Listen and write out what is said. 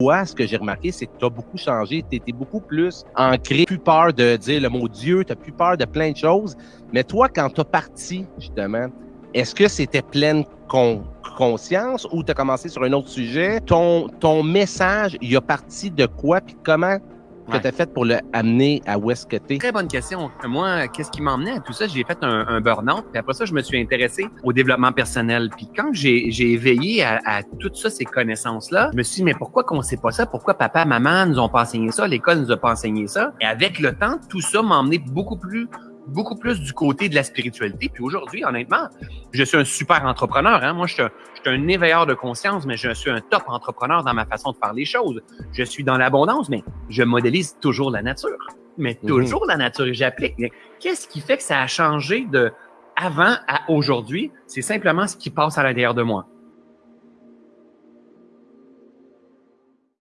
Toi, ce que j'ai remarqué, c'est que tu as beaucoup changé. Tu étais beaucoup plus ancré, plus peur de dire le mot Dieu, tu plus peur de plein de choses. Mais toi, quand tu as parti, justement, est-ce que c'était pleine conscience ou tu as commencé sur un autre sujet? Ton, ton message, il a parti de quoi? Puis comment que tu as fait pour le amener à où est-ce que tu Très bonne question. Moi, qu'est-ce qui m'a emmené à tout ça? J'ai fait un, un burn-out, puis après ça, je me suis intéressé au développement personnel. Puis quand j'ai éveillé à, à tout ça, ces connaissances-là, je me suis dit, mais pourquoi qu'on sait pas ça? Pourquoi papa, maman nous ont pas enseigné ça? L'école nous a pas enseigné ça? Et avec le temps, tout ça m'a emmené beaucoup plus beaucoup plus du côté de la spiritualité. Puis aujourd'hui, honnêtement, je suis un super entrepreneur. Hein? Moi, je suis, un, je suis un éveilleur de conscience, mais je suis un top entrepreneur dans ma façon de faire les choses. Je suis dans l'abondance, mais je modélise toujours la nature. Mais mhm. toujours la nature et j'applique. Qu'est-ce qui fait que ça a changé de avant à aujourd'hui? C'est simplement ce qui passe à l'intérieur de moi.